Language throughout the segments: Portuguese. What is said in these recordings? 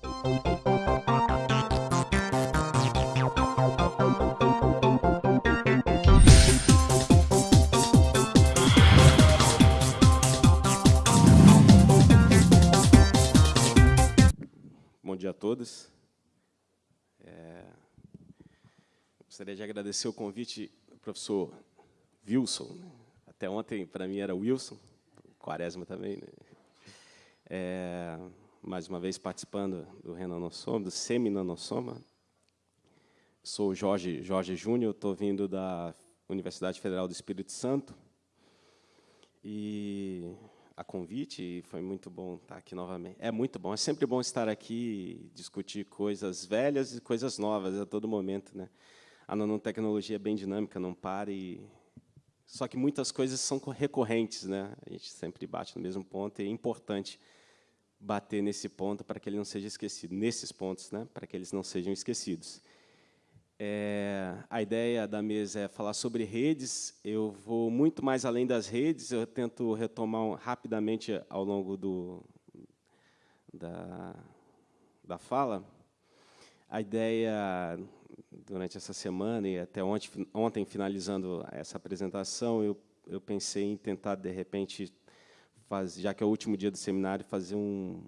Bom dia a todos. É, gostaria de agradecer o convite do professor Wilson. Né? Até ontem, para mim, era Wilson, Quaresma também. Né? É, mais uma vez participando do Renanossoma, do Seminanossoma. Sou Jorge, Jorge Júnior, estou vindo da Universidade Federal do Espírito Santo. E a convite, foi muito bom estar aqui novamente. É muito bom, é sempre bom estar aqui e discutir coisas velhas e coisas novas a todo momento. Né? A nanotecnologia é bem dinâmica, não para e só que muitas coisas são recorrentes, né? A gente sempre bate no mesmo ponto e é importante bater nesse ponto para que ele não seja esquecido, nesses pontos, né? Para que eles não sejam esquecidos. É, a ideia da mesa é falar sobre redes. Eu vou muito mais além das redes. Eu tento retomar rapidamente ao longo do, da, da fala. A ideia durante essa semana e até ontem, ontem finalizando essa apresentação, eu, eu pensei em tentar, de repente, já que é o último dia do seminário, fazer um,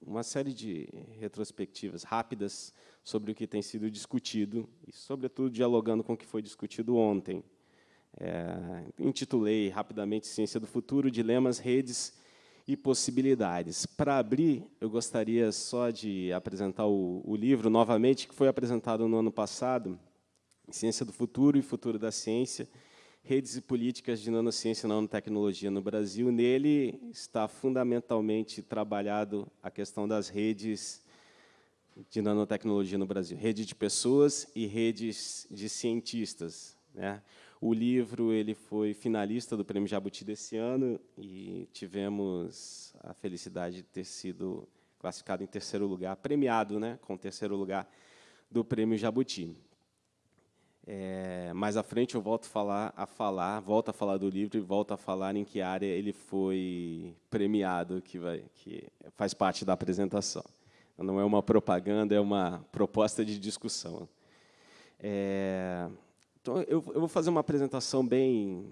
uma série de retrospectivas rápidas sobre o que tem sido discutido e, sobretudo, dialogando com o que foi discutido ontem. É, intitulei rapidamente Ciência do Futuro, Dilemas, Redes e possibilidades. Para abrir, eu gostaria só de apresentar o, o, livro novamente, que foi apresentado no ano passado, Ciência do Futuro e Futuro da Ciência, Redes e Políticas de Nanociência e Nanotecnologia no Brasil. Nele está fundamentalmente trabalhado a questão das redes de nanotecnologia no Brasil, rede de pessoas e redes de cientistas. Né? O livro ele foi finalista do Prêmio Jabuti desse ano e tivemos a felicidade de ter sido classificado em terceiro lugar, premiado né, com terceiro lugar do Prêmio Jabuti. É, mais à frente eu volto falar, a falar, volto a falar do livro e volto a falar em que área ele foi premiado, que, vai, que faz parte da apresentação. Não é uma propaganda, é uma proposta de discussão. É, então, eu, eu vou fazer uma apresentação bem,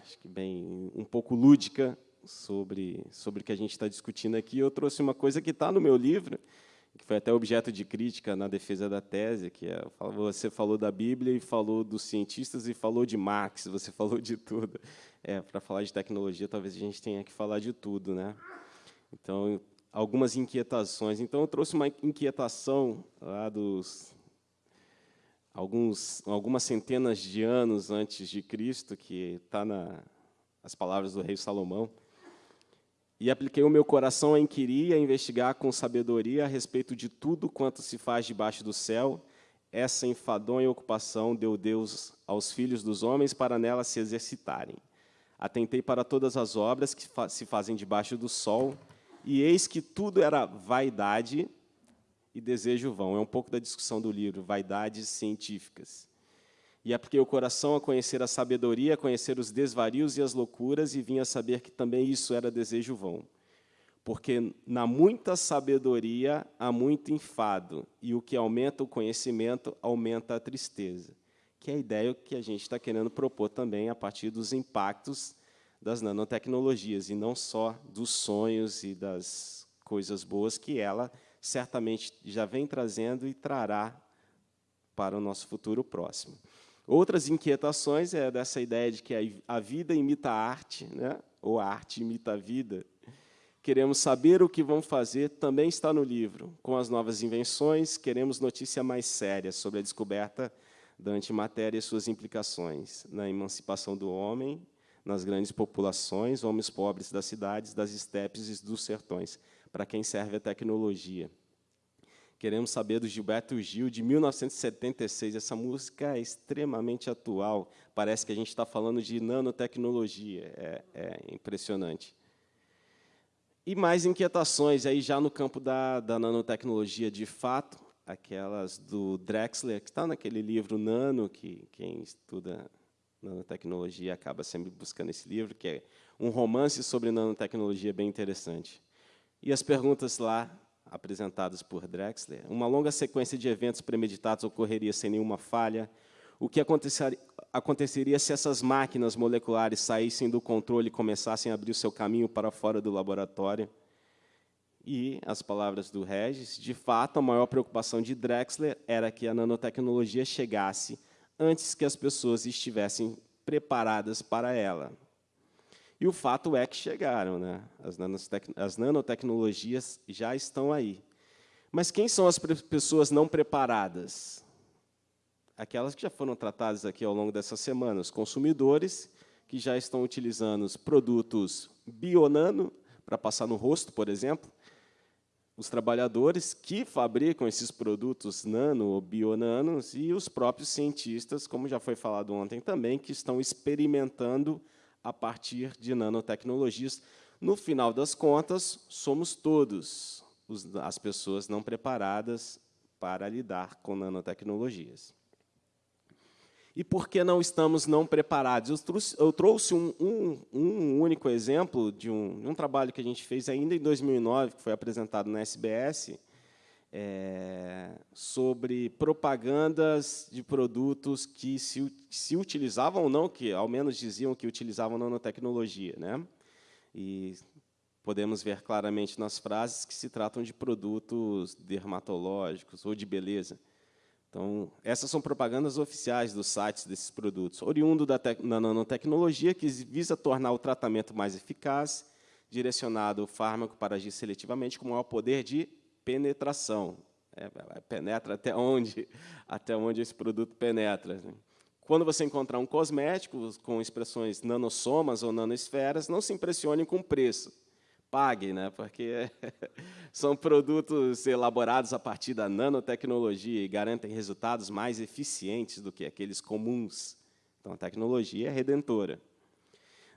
acho que bem, um pouco lúdica sobre, sobre o que a gente está discutindo aqui. Eu trouxe uma coisa que está no meu livro, que foi até objeto de crítica na defesa da tese, que é, você falou da Bíblia e falou dos cientistas e falou de Marx, você falou de tudo. É, Para falar de tecnologia, talvez a gente tenha que falar de tudo. Né? Então, algumas inquietações. Então, eu trouxe uma inquietação lá dos alguns, algumas centenas de anos antes de Cristo, que está nas palavras do rei Salomão, e apliquei o meu coração a inquirir e a investigar com sabedoria a respeito de tudo quanto se faz debaixo do céu. Essa enfadonha ocupação deu Deus aos filhos dos homens para nela se exercitarem. Atentei para todas as obras que se fazem debaixo do sol, e eis que tudo era vaidade e desejo vão. É um pouco da discussão do livro, Vaidades Científicas. E apliquei o coração a conhecer a sabedoria, a conhecer os desvarios e as loucuras, e vim a saber que também isso era desejo vão. Porque na muita sabedoria há muito enfado, e o que aumenta o conhecimento aumenta a tristeza. Que é a ideia que a gente está querendo propor também a partir dos impactos das nanotecnologias, e não só dos sonhos e das coisas boas que ela certamente já vem trazendo e trará para o nosso futuro próximo. Outras inquietações é dessa ideia de que a vida imita a arte, né? ou a arte imita a vida. Queremos saber o que vão fazer, também está no livro. Com as novas invenções, queremos notícia mais séria sobre a descoberta da antimatéria e suas implicações na emancipação do homem, nas grandes populações, homens pobres das cidades, das estepes e dos sertões para quem serve a tecnologia. Queremos saber do Gilberto Gil, de 1976. Essa música é extremamente atual. Parece que a gente está falando de nanotecnologia. É, é, impressionante. E mais inquietações, aí já no campo da, da nanotecnologia de fato, aquelas do Drexler, que está naquele livro Nano, que quem estuda nanotecnologia acaba sempre buscando esse livro, que é um romance sobre nanotecnologia bem interessante. E as perguntas lá apresentadas por Drexler, uma longa sequência de eventos premeditados ocorreria sem nenhuma falha. O que aconteceria, se essas máquinas moleculares saíssem do controle e começassem a abrir o seu caminho para fora do laboratório? E, as palavras do Regis, de fato, a maior preocupação de Drexler era que a nanotecnologia chegasse antes que as pessoas estivessem preparadas para ela. E o fato é que chegaram, né? as, as nanotecnologias já estão aí. Mas quem são as pessoas não preparadas? Aquelas que já foram tratadas aqui ao longo dessa semana, os consumidores que já estão utilizando os produtos bionano para passar no rosto, por exemplo, os trabalhadores que fabricam esses produtos nano ou bionanos e os próprios cientistas, como já foi falado ontem também, que estão experimentando a partir de nanotecnologias. No final das contas, somos todos as pessoas não preparadas para lidar com nanotecnologias. E por que não estamos não preparados? Eu trouxe, eu trouxe um, um, um, único exemplo de um, um, trabalho que a gente fez ainda em 2009, que foi apresentado na SBS, é, sobre propagandas de produtos que se, se utilizavam ou não, que ao menos diziam que utilizavam nanotecnologia. Né? E podemos ver claramente nas frases que se tratam de produtos dermatológicos ou de beleza. Então, essas são propagandas oficiais dos sites desses produtos, oriundo da, da nanotecnologia que visa tornar o tratamento mais eficaz, direcionado o fármaco para agir seletivamente com maior poder de penetração. É, penetra até onde, até onde esse produto penetra. Né? Quando você encontrar um cosmético com expressões nanossomas ou nanosferas, não se impressione com o preço pague, né? porque são produtos elaborados a partir da nanotecnologia e garantem resultados mais eficientes do que aqueles comuns. Então, a tecnologia é redentora.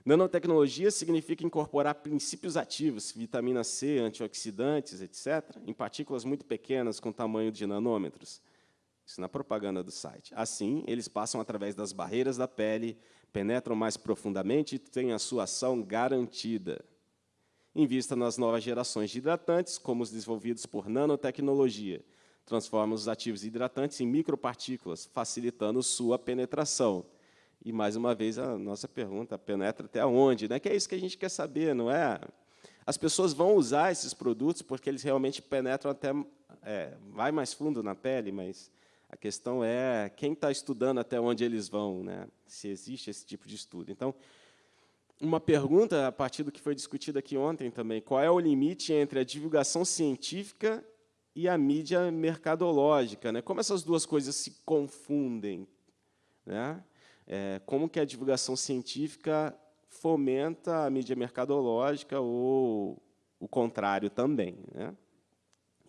Nanotecnologia significa incorporar princípios ativos, vitamina C, antioxidantes, etc., em partículas muito pequenas com tamanho de nanômetros. Isso na propaganda do site. Assim, eles passam através das barreiras da pele, penetram mais profundamente e têm a sua ação garantida. Invista nas novas gerações de hidratantes, como os desenvolvidos por nanotecnologia. Transforma os ativos hidratantes em micropartículas, facilitando sua penetração. E, mais uma vez, a nossa pergunta, penetra até onde? Né? Que é isso que a gente quer saber, não é? As pessoas vão usar esses produtos porque eles realmente penetram até... É, vai mais fundo na pele, mas a questão é quem está estudando até onde eles vão, né? se existe esse tipo de estudo. Então, uma pergunta a partir do que foi discutido aqui ontem também. Qual é o limite entre a divulgação científica e a mídia mercadológica? Né? Como essas duas coisas se confundem? Né? É, como que a divulgação científica fomenta a mídia mercadológica ou o contrário também? Né?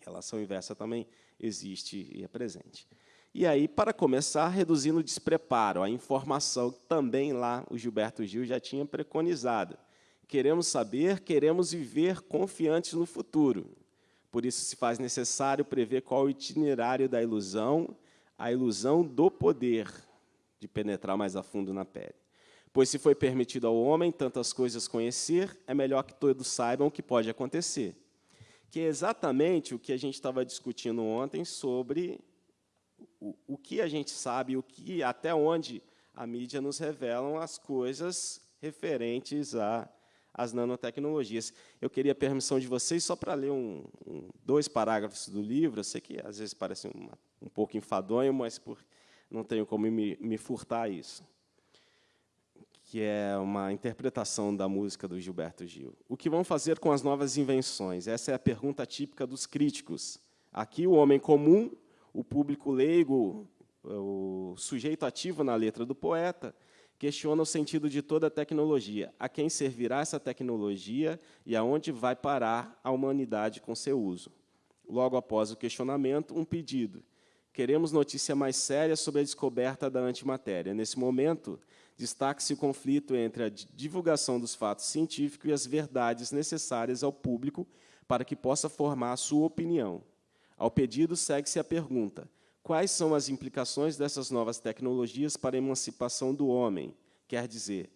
Relação inversa também existe e é presente. E aí, para começar, reduzindo o despreparo, a informação também lá o Gilberto Gil já tinha preconizado. Queremos saber, queremos viver confiantes no futuro. Por isso se faz necessário prever qual o itinerário da ilusão, a ilusão do poder de penetrar mais a fundo na pele. Pois se foi permitido ao homem tantas coisas conhecer, é melhor que todos saibam o que pode acontecer. Que é exatamente o que a gente estava discutindo ontem sobre o, o que a gente sabe, o que, até onde a mídia nos revelam as coisas referentes a as nanotecnologias. Eu queria a permissão de vocês só para ler um, um, dois parágrafos do livro. Eu sei que às vezes parece uma, um pouco enfadonho, mas por, não tenho como me, me furtar isso. Que é uma interpretação da música do Gilberto Gil. O que vão fazer com as novas invenções? Essa é a pergunta típica dos críticos. Aqui, o homem comum o público leigo, o sujeito ativo na letra do poeta, questiona o sentido de toda a tecnologia. A quem servirá essa tecnologia e aonde vai parar a humanidade com seu uso? Logo após o questionamento, um pedido. Queremos notícia mais séria sobre a descoberta da antimatéria. Nesse momento, destaque-se o conflito entre a divulgação dos fatos científicos e as verdades necessárias ao público para que possa formar a sua opinião. Ao pedido, segue-se a pergunta, quais são as implicações dessas novas tecnologias para a emancipação do homem? Quer dizer,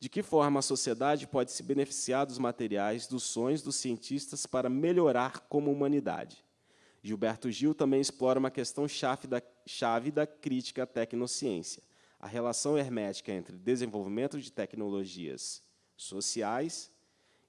De que forma a sociedade pode se beneficiar dos materiais, dos sonhos dos cientistas para melhorar como humanidade? Gilberto Gil também explora uma questão chave da, chave da crítica à tecnociência, a relação hermética entre desenvolvimento de tecnologias sociais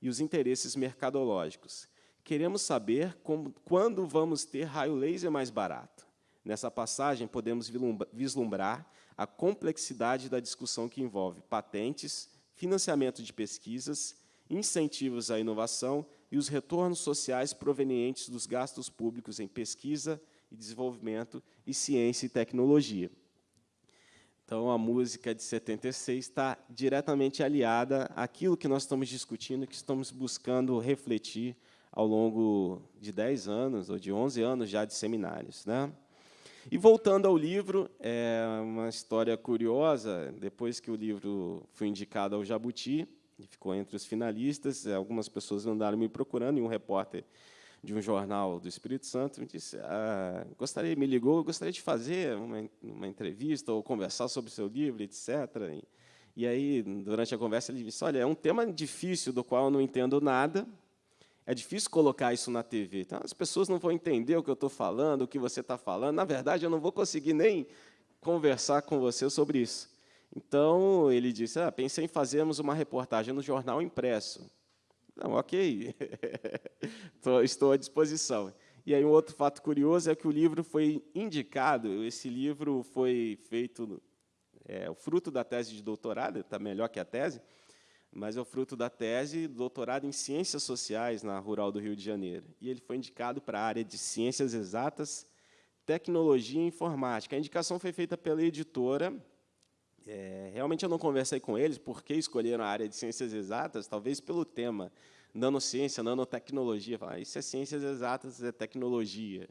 e os interesses mercadológicos. Queremos saber como, quando vamos ter raio laser mais barato. Nessa passagem, podemos vislumbrar a complexidade da discussão que envolve patentes, financiamento de pesquisas, incentivos à inovação e os retornos sociais provenientes dos gastos públicos em pesquisa e desenvolvimento e ciência e tecnologia. Então, a música de 76 está diretamente aliada àquilo que nós estamos discutindo, que estamos buscando refletir ao longo de 10 anos, ou de 11 anos já de seminários. Né? E, voltando ao livro, é uma história curiosa, depois que o livro foi indicado ao Jabuti, ficou entre os finalistas. É, algumas pessoas andaram me procurando, e um repórter de um jornal do Espírito Santo me disse, ah, gostaria, me ligou, gostaria de fazer uma, uma entrevista ou conversar sobre o seu livro, etc. E, e aí, durante a conversa, ele disse, olha, é um tema difícil, do qual eu não entendo nada, é difícil colocar isso na TV. Então, as pessoas não vão entender o que eu estou falando, o que você está falando. Na verdade, eu não vou conseguir nem conversar com você sobre isso. Então, ele disse, ah, pensei em fazermos uma reportagem no jornal impresso. Não, ok, estou à disposição. E aí um outro fato curioso é que o livro foi indicado, esse livro foi feito, é o fruto da tese de doutorado, está melhor que a tese, mas é o fruto da tese doutorado em Ciências Sociais na Rural do Rio de Janeiro. E ele foi indicado para a área de Ciências Exatas, Tecnologia e Informática. A indicação foi feita pela editora é, realmente eu não conversei com eles por que escolheram a área de ciências exatas, talvez pelo tema nanociência, nanotecnologia. Ah, isso é ciências exatas, é tecnologia.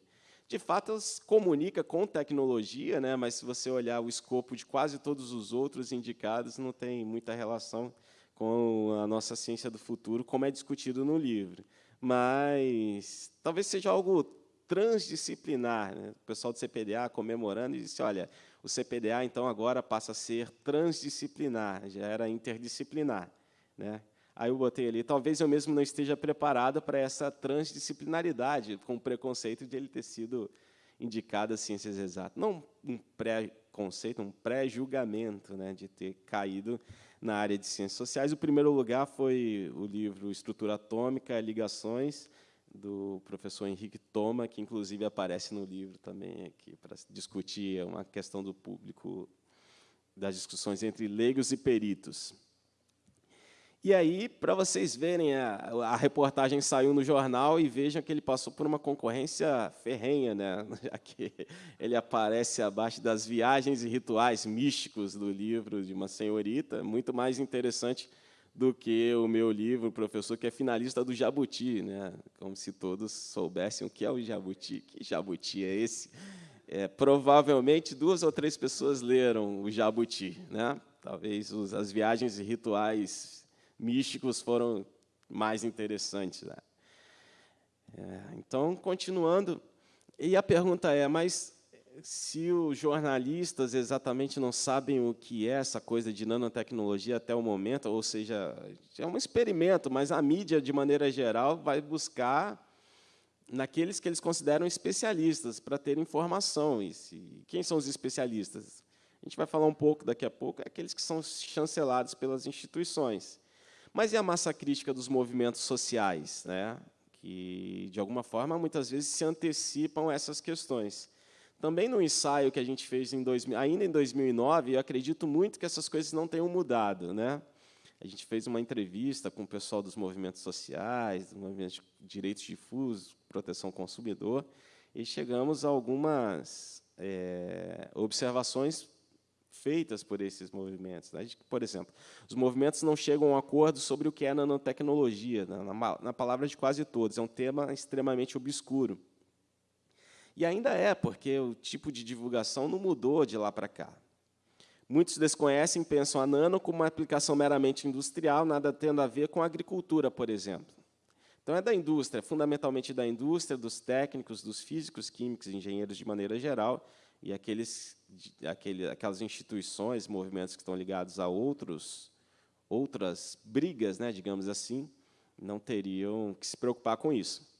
De fato, comunica com tecnologia, né, mas se você olhar o escopo de quase todos os outros indicados, não tem muita relação com a nossa ciência do futuro, como é discutido no livro. Mas talvez seja algo transdisciplinar. Né? O pessoal do CPDA comemorando e disse, olha, o CPDA, então, agora passa a ser transdisciplinar, já era interdisciplinar. Né? Aí eu botei ali, talvez eu mesmo não esteja preparado para essa transdisciplinaridade, com o preconceito de ele ter sido indicado a ciências exatas. Não um pré-conceito, um pré-julgamento né, de ter caído na área de ciências sociais. O primeiro lugar foi o livro Estrutura Atômica, Ligações, do professor Henrique Toma, que inclusive aparece no livro também aqui para discutir uma questão do público das discussões entre leigos e peritos. E aí, para vocês verem, a, a, reportagem saiu no jornal e vejam que ele passou por uma concorrência ferrenha, né? já que ele aparece abaixo das viagens e rituais místicos do livro de uma senhorita, muito mais interessante do que o meu livro, professor, que é finalista do Jabuti, né? como se todos soubessem o que é o Jabuti. Que Jabuti é esse? É, provavelmente duas ou três pessoas leram o Jabuti. Né? Talvez os, as viagens e rituais místicos foram mais interessantes. Né? É, então, continuando, e a pergunta é, mas se os jornalistas exatamente não sabem o que é essa coisa de nanotecnologia até o momento, ou seja, é um experimento, mas a mídia, de maneira geral, vai buscar naqueles que eles consideram especialistas para ter informação. E se, quem são os especialistas? A gente vai falar um pouco daqui a pouco, é aqueles que são chancelados pelas instituições. Mas e a massa crítica dos movimentos sociais, né? que, de alguma forma, muitas vezes se antecipam a essas questões. Também no ensaio que a gente fez em 2000, ainda em 2009, eu acredito muito que essas coisas não tenham mudado. Né? A gente fez uma entrevista com o pessoal dos movimentos sociais, do movimento de direitos difusos, proteção ao consumidor, e chegamos a algumas é, observações feitas por esses movimentos. Né? Por exemplo, os movimentos não chegam a um acordo sobre o que é nanotecnologia, na, na palavra de quase todos. É um tema extremamente obscuro. E ainda é, porque o tipo de divulgação não mudou de lá para cá. Muitos desconhecem e pensam a nano como uma aplicação meramente industrial, nada tendo a ver com a agricultura, por exemplo. Então, é da indústria, fundamentalmente da indústria, dos técnicos, dos físicos, químicos, engenheiros de maneira geral, e aqueles, aquele, aquelas instituições, movimentos que estão ligados a outros, outras brigas, né, digamos assim, não teriam que se preocupar com isso.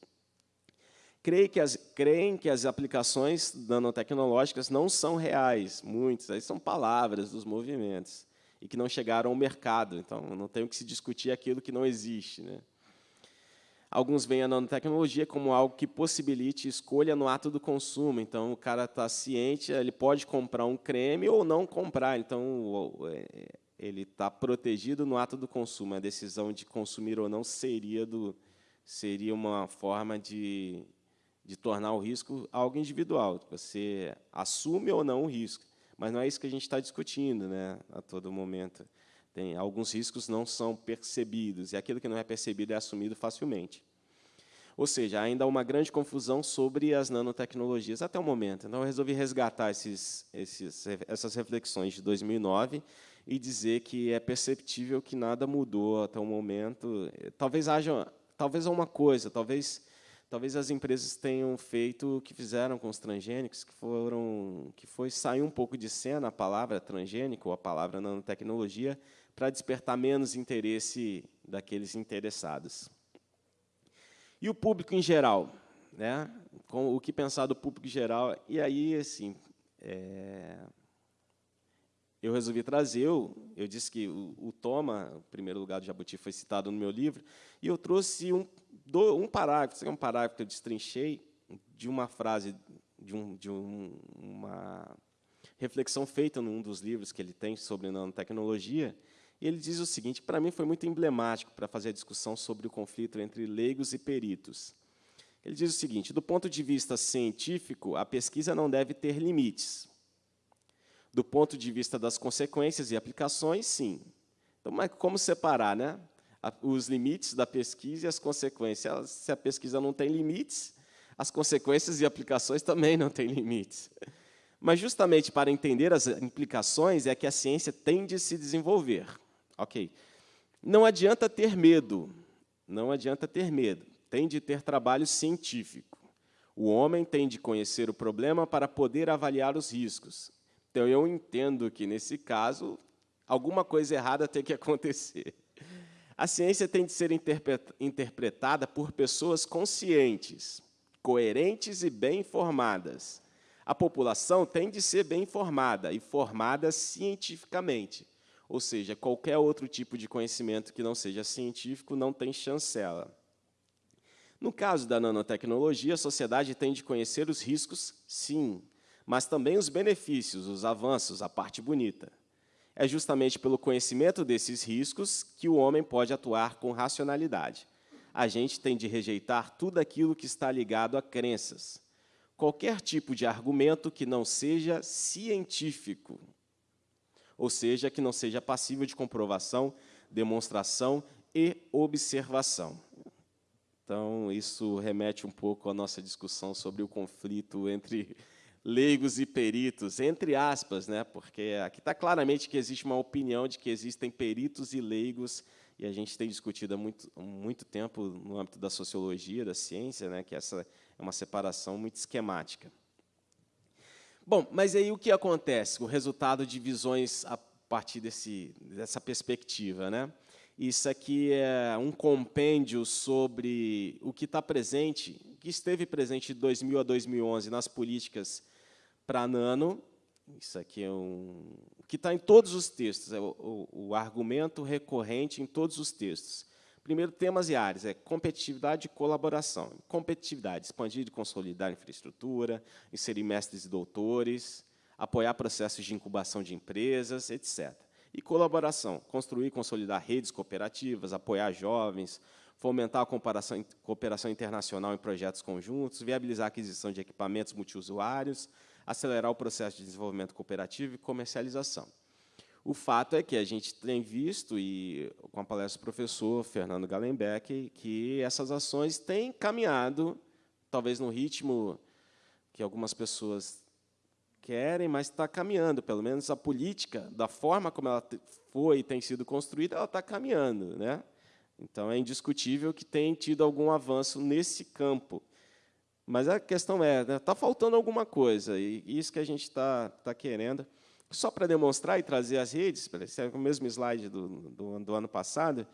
Creem que as, creem que as aplicações nanotecnológicas não são reais, muitas, aí são palavras dos movimentos, e que não chegaram ao mercado, então não tem que se discutir aquilo que não existe. Né? Alguns veem a nanotecnologia como algo que possibilite escolha no ato do consumo. Então, o cara está ciente, ele pode comprar um creme ou não comprar. Então, é, ele está protegido no ato do consumo. A decisão de consumir ou não seria, do, seria uma forma de, de tornar o risco algo individual. Você assume ou não o risco. Mas não é isso que a gente está discutindo né, a todo momento. Tem, alguns riscos não são percebidos, e aquilo que não é percebido é assumido facilmente. Ou seja, ainda há uma grande confusão sobre as nanotecnologias até o momento. Então, eu resolvi resgatar esses, esses, essas reflexões de 2009 e dizer que é perceptível que nada mudou até o momento. Talvez haja talvez uma coisa, talvez talvez as empresas tenham feito o que fizeram com os transgênicos, que foram que foi sair um pouco de cena a palavra transgênico ou a palavra nanotecnologia para despertar menos interesse daqueles interessados. E o público em geral? Né? Com o que pensar do público em geral? E aí, assim, é, eu resolvi trazer, eu, eu disse que o, o, Toma, o primeiro lugar do Jabuti, foi citado no meu livro, e eu trouxe um, um parágrafo, um parágrafo que eu destrinchei de uma frase, de, um, de um, uma reflexão feita num dos livros que ele tem sobre nanotecnologia, e ele diz o seguinte, para mim foi muito emblemático para fazer a discussão sobre o conflito entre leigos e peritos. Ele diz o seguinte, do ponto de vista científico, a pesquisa não deve ter limites. Do ponto de vista das consequências e aplicações, sim. Então, mas como separar né? Os limites da pesquisa e as consequências? Se a pesquisa não tem limites, as consequências e aplicações também não têm limites. Mas justamente para entender as implicações é que a ciência tende a se desenvolver. Ok. Não adianta ter medo, não adianta ter medo, tem de ter trabalho científico. O homem tem de conhecer o problema para poder avaliar os riscos. Então, eu entendo que, nesse caso, alguma coisa errada tem que acontecer. A ciência tem de ser interpretada por pessoas conscientes, coerentes e bem informadas. A população tem de ser bem informada e formada cientificamente. Ou seja, qualquer outro tipo de conhecimento que não seja científico não tem chancela. No caso da nanotecnologia, a sociedade tem de conhecer os riscos, sim, mas também os benefícios, os avanços, a parte bonita. É justamente pelo conhecimento desses riscos que o homem pode atuar com racionalidade. A gente tem de rejeitar tudo aquilo que está ligado a crenças. Qualquer tipo de argumento que não seja científico ou seja, que não seja passível de comprovação, demonstração e observação. Então, isso remete um pouco à nossa discussão sobre o conflito entre leigos e peritos, entre aspas, né? porque aqui está claramente que existe uma opinião de que existem peritos e leigos, e a gente tem discutido há muito, muito tempo no âmbito da sociologia, da ciência, né? que essa é uma separação muito esquemática. Bom, mas aí o que acontece? O resultado de visões a partir desse, dessa perspectiva. Né? Isso aqui é um compêndio sobre o que está presente, que esteve presente de 2000 a 2011 nas políticas para nano. Isso aqui é um que está em todos os textos, é o, o, o argumento recorrente em todos os textos. Primeiro, temas e áreas, é competitividade e colaboração. Competitividade, expandir e consolidar a infraestrutura, inserir mestres e doutores, apoiar processos de incubação de empresas, etc. E colaboração, construir e consolidar redes cooperativas, apoiar jovens, fomentar a cooperação internacional em projetos conjuntos, viabilizar a aquisição de equipamentos multiusuários, acelerar o processo de desenvolvimento cooperativo e comercialização. O fato é que a gente tem visto, e com a palestra do professor Fernando Gallenbeck, que essas ações têm caminhado, talvez no ritmo que algumas pessoas querem, mas está caminhando. Pelo menos a política, da forma como ela foi e tem sido construída, ela está caminhando. Né? Então, é indiscutível que tem tido algum avanço nesse campo. Mas a questão é, está né, tá faltando alguma coisa, e isso que a gente está tá querendo Só para demonstrar e trazer as redes, esse é o mesmo slide do, do, do ano passado,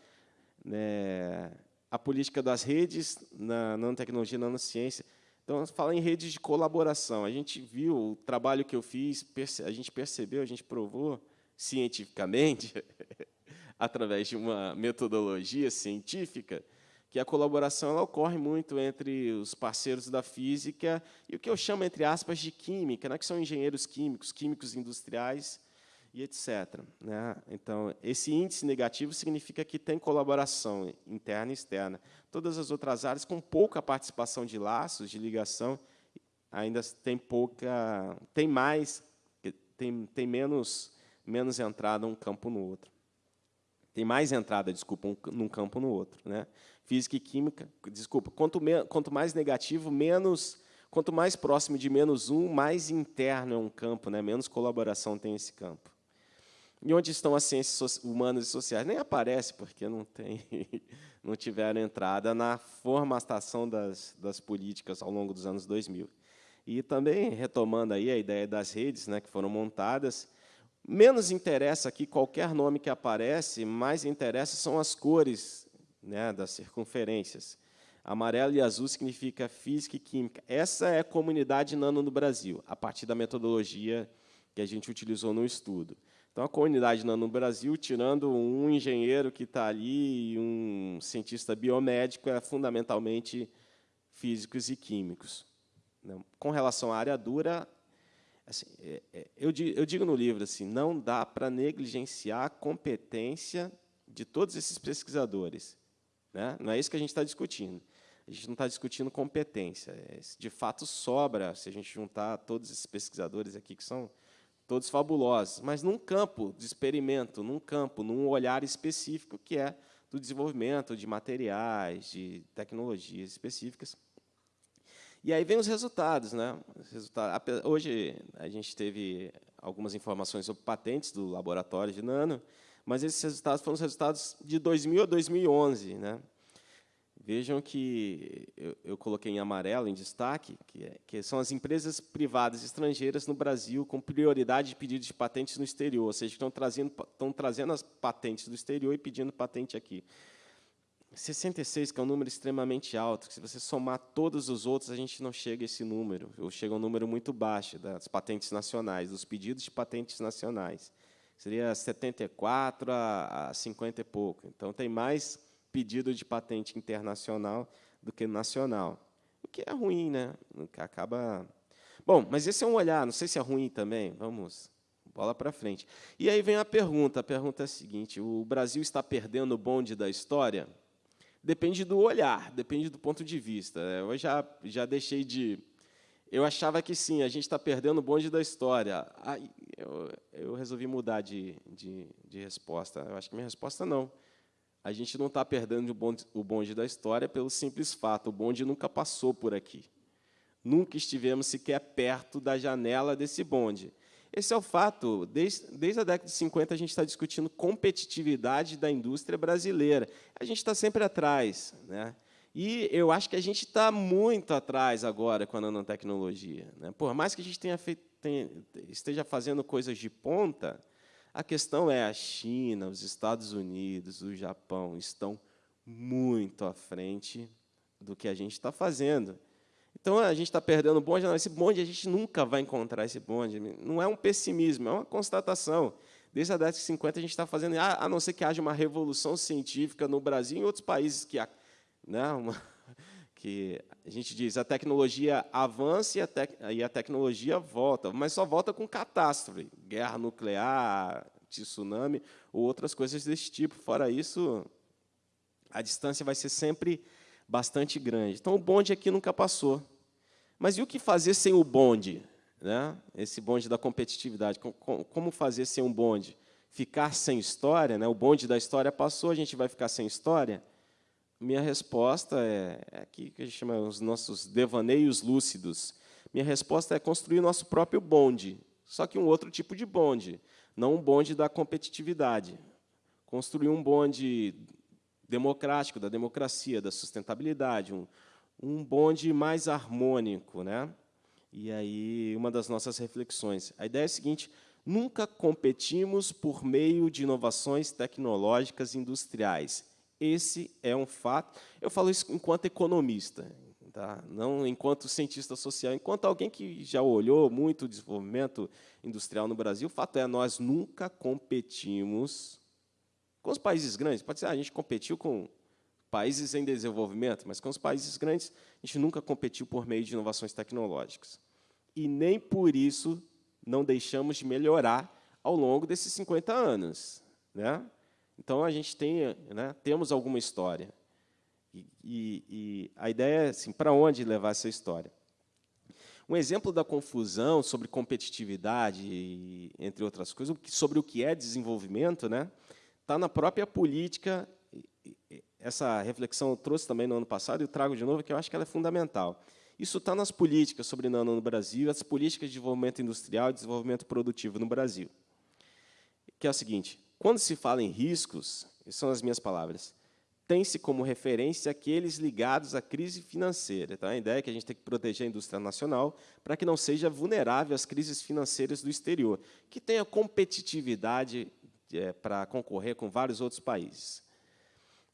né, a política das redes na nanotecnologia e nanociência. Então, fala em redes de colaboração. A gente viu o trabalho que eu fiz, a gente percebeu, a gente provou cientificamente, através de uma metodologia científica, que a colaboração ela ocorre muito entre os parceiros da física e o que eu chamo, entre aspas, de química, né, que são engenheiros químicos, químicos industriais e etc. Né? Então, esse índice negativo significa que tem colaboração interna e externa. Todas as outras áreas, com pouca participação de laços, de ligação, ainda tem pouca, tem mais, tem, tem menos, menos entrada um campo no outro. Tem mais entrada, desculpa, um, num campo no outro. Né? Física e química, desculpa, quanto, me, quanto mais negativo, menos quanto mais próximo de menos um, mais interno é um campo, né? menos colaboração tem esse campo. E onde estão as ciências humanas e sociais? Nem aparece, porque não, tem, não tiveram entrada na formatação das, das políticas ao longo dos anos 2000. E também, retomando aí a ideia das redes né, que foram montadas, menos interessa aqui qualquer nome que aparece, mais interessa são as cores né, das circunferências. Amarelo e azul significa física e química. Essa é a comunidade nano no Brasil, a partir da metodologia que a gente utilizou no estudo. Então, a comunidade no Brasil, tirando um engenheiro que está ali e um cientista biomédico, é fundamentalmente físicos e químicos. Com relação à área dura, assim, é, é, eu, digo, no livro assim, não dá para negligenciar a competência de todos esses pesquisadores. Né? Não é isso que a gente está discutindo. A gente não está discutindo competência. É, de fato, sobra, se a gente juntar todos esses pesquisadores aqui, que são todos fabulosos, mas num campo de experimento, num campo, num olhar específico, que é do desenvolvimento de materiais, de tecnologias específicas. E aí vem os resultados. Né? Hoje, a gente teve algumas informações sobre patentes do laboratório de nano, mas esses resultados foram os resultados de 2000 a 2011. Né? Vejam que eu, eu, coloquei em amarelo, em destaque, que, é, que, são as empresas privadas estrangeiras no Brasil com prioridade de pedido de patentes no exterior, ou seja, estão trazendo, estão trazendo as patentes do exterior e pedindo patente aqui. 66, que é um número extremamente alto, que se você somar todos os outros, a gente não chega a esse número, ou chega a um número muito baixo das patentes nacionais, dos pedidos de patentes nacionais. Seria 74 a 50 e pouco. Então, tem mais pedido de patente internacional do que nacional. O que é ruim, né? Acaba. Bom, mas esse é um olhar, não sei se é ruim também. Vamos, bola para frente. E aí vem a pergunta. A pergunta é a seguinte: o Brasil está perdendo o bonde da história? Depende do olhar, depende do ponto de vista. Eu já, já deixei de. Eu achava que sim, a gente está perdendo o bonde da história. Aí eu, eu resolvi mudar de, de, de resposta. Eu acho que minha resposta não a gente não está perdendo o bonde, o bonde da história pelo simples fato, o bonde nunca passou por aqui. Nunca estivemos sequer perto da janela desse bonde. Esse é o fato. Desde, desde a década de 50, a gente está discutindo competitividade da indústria brasileira. A gente está sempre atrás. Né? E eu acho que a gente está muito atrás agora com a nanotecnologia. Né? Por mais que a gente tenha feito, tenha, esteja fazendo coisas de ponta, a questão é a China, os Estados Unidos, o Japão estão muito à frente do que a gente está fazendo. Então, a gente está perdendo o bonde. Não, esse bonde, a gente nunca vai encontrar esse bonde. Não é um pessimismo, é uma constatação. Desde a década de 50, a gente está fazendo, a não ser que haja uma revolução científica no Brasil e em outros países que, né, uma, que a gente diz a tecnologia avança e a, tec, e a tecnologia volta, mas só volta com catástrofe, guerra nuclear, tsunami ou outras coisas desse tipo. Fora isso, a distância vai ser sempre bastante grande. Então, o bonde aqui nunca passou. Mas e o que fazer sem o bonde? Né? Esse bonde da competitividade. Como fazer sem um bonde? Ficar sem história? Né? O bonde da história passou, a gente vai ficar sem história? Minha resposta é, é aqui que a gente chama os nossos devaneios lúcidos. Minha resposta é construir nosso próprio bonde, só que um outro tipo de bonde, não um bonde da competitividade. Construir um bonde democrático, da democracia, da sustentabilidade, um, um bonde mais harmônico. Né? E aí, uma das nossas reflexões. A ideia é a seguinte, Nunca competimos por meio de inovações tecnológicas industriais. Esse é um fato. Eu falo isso enquanto economista, tá? não enquanto cientista social, enquanto alguém que já olhou muito o desenvolvimento industrial no Brasil. O fato é, nós nunca competimos com os países grandes. Pode ser, ah, a gente competiu com países em desenvolvimento, mas com os países grandes, a gente nunca competiu por meio de inovações tecnológicas. E nem por isso não deixamos de melhorar ao longo desses 50 anos. Né? Então, a gente tem, né, temos alguma história. E, e, a ideia é, assim, para onde levar essa história? Um exemplo da confusão sobre competitividade, entre outras coisas, sobre o que é desenvolvimento, né, está na própria política. Essa reflexão eu trouxe também no ano passado e trago de novo, que eu acho que ela é fundamental. Isso está nas políticas sobre nano no Brasil, as políticas de desenvolvimento industrial e desenvolvimento produtivo no Brasil. Que é o seguinte, quando se fala em riscos, são as minhas palavras, tem-se como referência aqueles ligados à crise financeira. Então, a ideia é que a gente tem que proteger a indústria nacional para que não seja vulnerável às crises financeiras do exterior, que tenha competitividade é, para concorrer com vários outros países.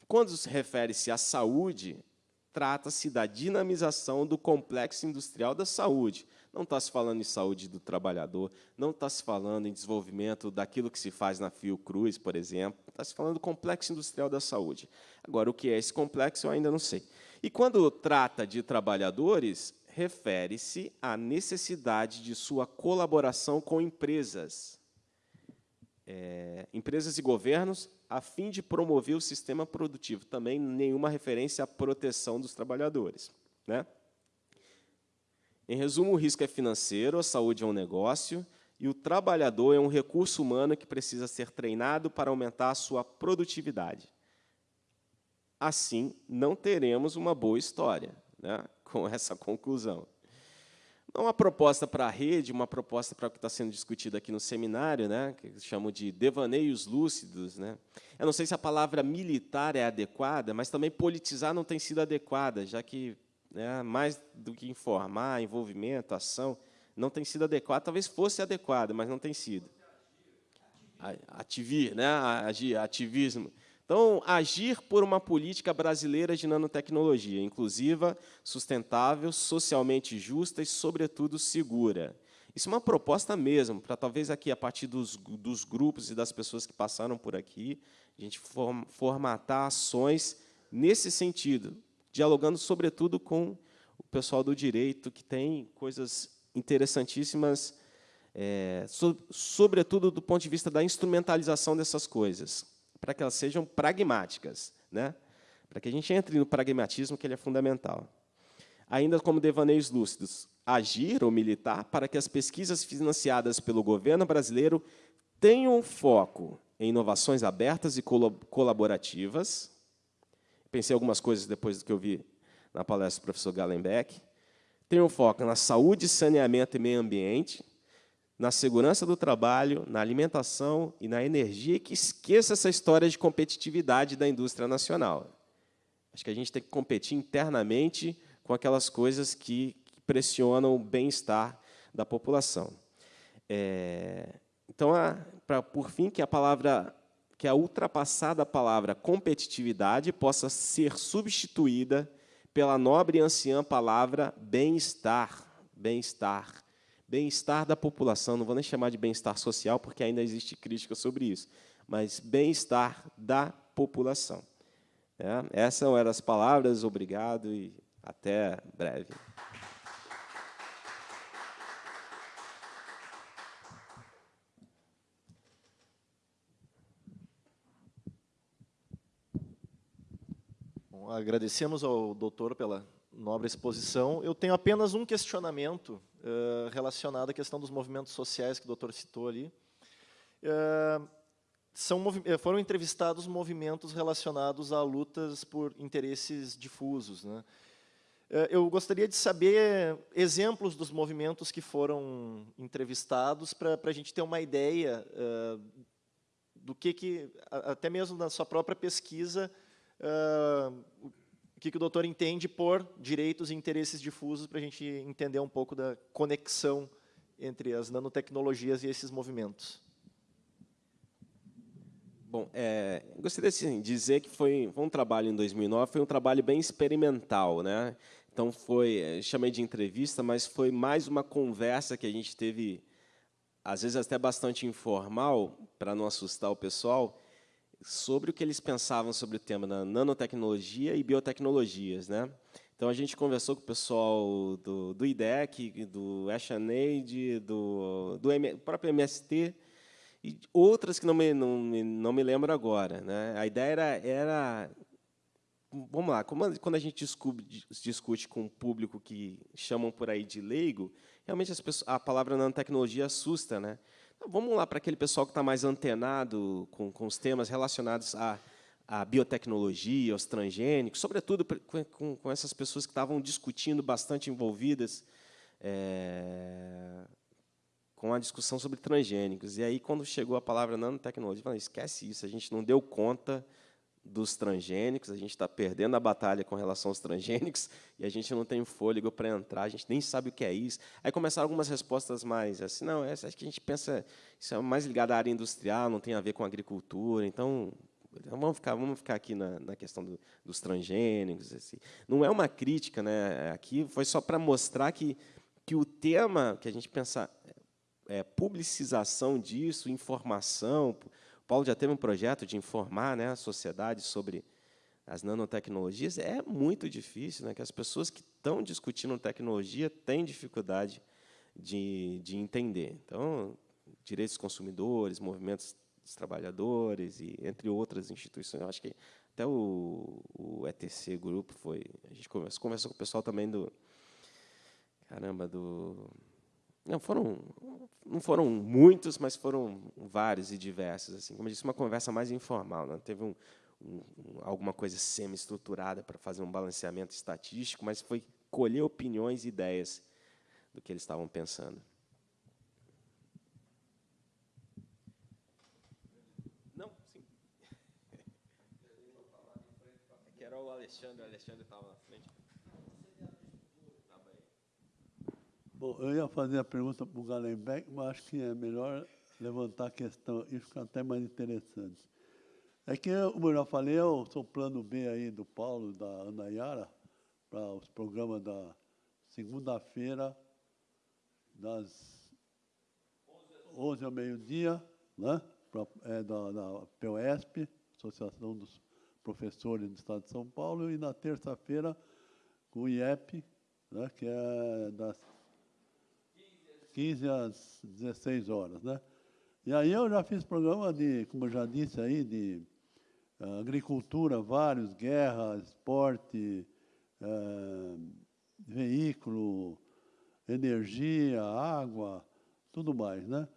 Quando se refere-se à saúde, trata-se da dinamização do complexo industrial da saúde. Não está se falando em saúde do trabalhador, não está se falando em desenvolvimento daquilo que se faz na Fiocruz, por exemplo, está se falando do complexo industrial da saúde. Agora, o que é esse complexo, eu ainda não sei. E quando trata de trabalhadores, refere-se à necessidade de sua colaboração com empresas, é, empresas e governos a fim de promover o sistema produtivo. Também nenhuma referência à proteção dos trabalhadores. Né? Em resumo, o risco é financeiro, a saúde é um negócio, e o trabalhador é um recurso humano que precisa ser treinado para aumentar a sua produtividade. Assim, não teremos uma boa história né, com essa conclusão. Não uma proposta para a rede, uma proposta para o que está sendo discutido aqui no seminário, né, que chamo de devaneios lúcidos. Né. Eu não sei se a palavra militar é adequada, mas também politizar não tem sido adequada, já que né, mais do que informar, envolvimento, ação, não tem sido adequada. Talvez fosse adequada, mas não tem sido. Ativir, né, agir, ativismo. Então, agir por uma política brasileira de nanotecnologia, inclusiva, sustentável, socialmente justa e, sobretudo, segura. Isso é uma proposta mesmo, para talvez aqui, a partir dos, dos grupos e das pessoas que passaram por aqui, a gente formatar ações nesse sentido, dialogando, sobretudo, com o pessoal do direito, que tem coisas interessantíssimas, é, so, sobretudo do ponto de vista da instrumentalização dessas coisas para que elas sejam pragmáticas, né? para que a gente entre no pragmatismo, que ele é fundamental. Ainda como devaneios lúcidos, agir ou militar para que as pesquisas financiadas pelo governo brasileiro tenham foco em inovações abertas e colaborativas. Pensei algumas coisas depois do que eu vi na palestra do professor Gallenbeck. Tenham foco na saúde, saneamento e meio ambiente, na segurança do trabalho, na alimentação e na energia, que esqueça essa história de competitividade da indústria nacional. Acho que a gente tem que competir internamente com aquelas coisas que pressionam o bem-estar da população. É, então, a, pra, por fim, que a palavra, que a ultrapassada palavra competitividade possa ser substituída pela nobre e anciã palavra bem-estar, bem-estar bem-estar da população, não vou nem chamar de bem-estar social, porque ainda existe crítica sobre isso, mas bem-estar da população. É, essas eram as palavras, obrigado e até breve. Agradecemos ao doutor pela nobre exposição. Eu tenho apenas um questionamento uh, relacionado à questão dos movimentos sociais que o doutor citou ali. Uh, são, foram entrevistados movimentos relacionados a lutas por interesses difusos. Né? Eu gostaria de saber exemplos dos movimentos que foram entrevistados para a gente ter uma ideia uh, do que, que, até mesmo na sua própria pesquisa, uh, que, que o doutor entende por direitos e interesses difusos, para a gente entender um pouco da conexão entre as nanotecnologias e esses movimentos? Bom, é, gostaria de dizer que foi, foi, um trabalho em 2009, foi um trabalho bem experimental, né? Então foi, é, chamei de entrevista, mas foi mais uma conversa que a gente teve, às vezes até bastante informal, para não assustar o pessoal, sobre o que eles pensavam sobre o tema da nanotecnologia e biotecnologias, né? Então a gente conversou com o pessoal do, do IDEC, do AshAid, do, do M, próprio MST e outras que não me, não, não me lembro agora. Né? A ideia era, era vamos lá, quando a gente discute, discute com um público que chamam por aí de leigo, realmente pessoas, a palavra nanotecnologia assusta. Né? Então, vamos lá para aquele pessoal que está mais antenado com, com os temas relacionados à, à biotecnologia, aos transgênicos, sobretudo com, com essas pessoas que estavam discutindo, bastante envolvidas é, com a discussão sobre transgênicos. E aí, quando chegou a palavra nanotecnologia, eu falei, esquece isso, a gente não deu conta dos transgênicos, a gente está perdendo a batalha com relação aos transgênicos e a gente não tem fôlego para entrar, a gente nem sabe o que é isso. Aí começaram algumas respostas mais assim, não, essa acho que a gente pensa, isso é mais ligado à área industrial, não tem a ver com agricultura, então vamos ficar, vamos ficar aqui na, na questão do, dos transgênicos. Assim. Não é uma crítica, né? aqui foi só para mostrar que, que o tema que a gente pensa é, publicização disso, informação. Paulo já teve um projeto de informar né, a sociedade sobre as nanotecnologias. É muito difícil, né, que as pessoas que estão discutindo tecnologia têm dificuldade de, de entender. Então, direitos dos consumidores, movimentos dos trabalhadores, e entre outras instituições. Eu acho que até o, o ETC Grupo foi... A gente conversou, conversou com o pessoal também do... Caramba, do não foram, não foram muitos, mas foram vários e diversos. Assim, como eu disse, uma conversa mais informal. Não teve um, um, alguma coisa semi-estruturada para fazer um balanceamento estatístico, mas foi colher opiniões e ideias do que eles estavam pensando. Não, sim. Que era o Alexandre, o Alexandre estava na frente. Bom, eu ia fazer a pergunta para o Galenbeck, mas acho que é melhor levantar a questão, isso fica até mais interessante. É que, como eu já falei, eu sou plano B aí do Paulo, da Ana Yara, para os programas da segunda-feira, das 11 ao meio-dia, né? É, da, da POSP, Associação dos Professores do Estado de São Paulo, e na terça-feira com o IEP, né? que é das 15 às 16 horas, né? E aí eu já fiz programa de, como eu já disse aí, de uh, agricultura, vários, guerra, esporte, uh, veículo, energia, água, tudo mais, né?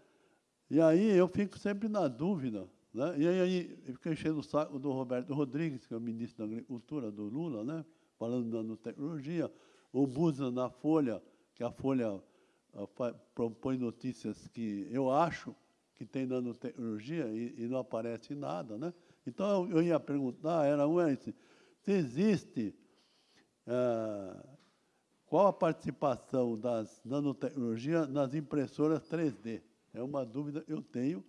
E aí eu fico sempre na dúvida, né? E aí eu fiquei enchendo o saco do Roberto Rodrigues, que é o ministro da Agricultura do Lula, né? Falando da nanotecnologia, o Busa na Folha, que a Folha propõe notícias que eu acho que tem nanotecnologia e, e não aparece nada, né? Então, eu, ia perguntar, era um, se existe, ah, qual a participação das nanotecnologias nas impressoras 3D? É uma dúvida que eu tenho,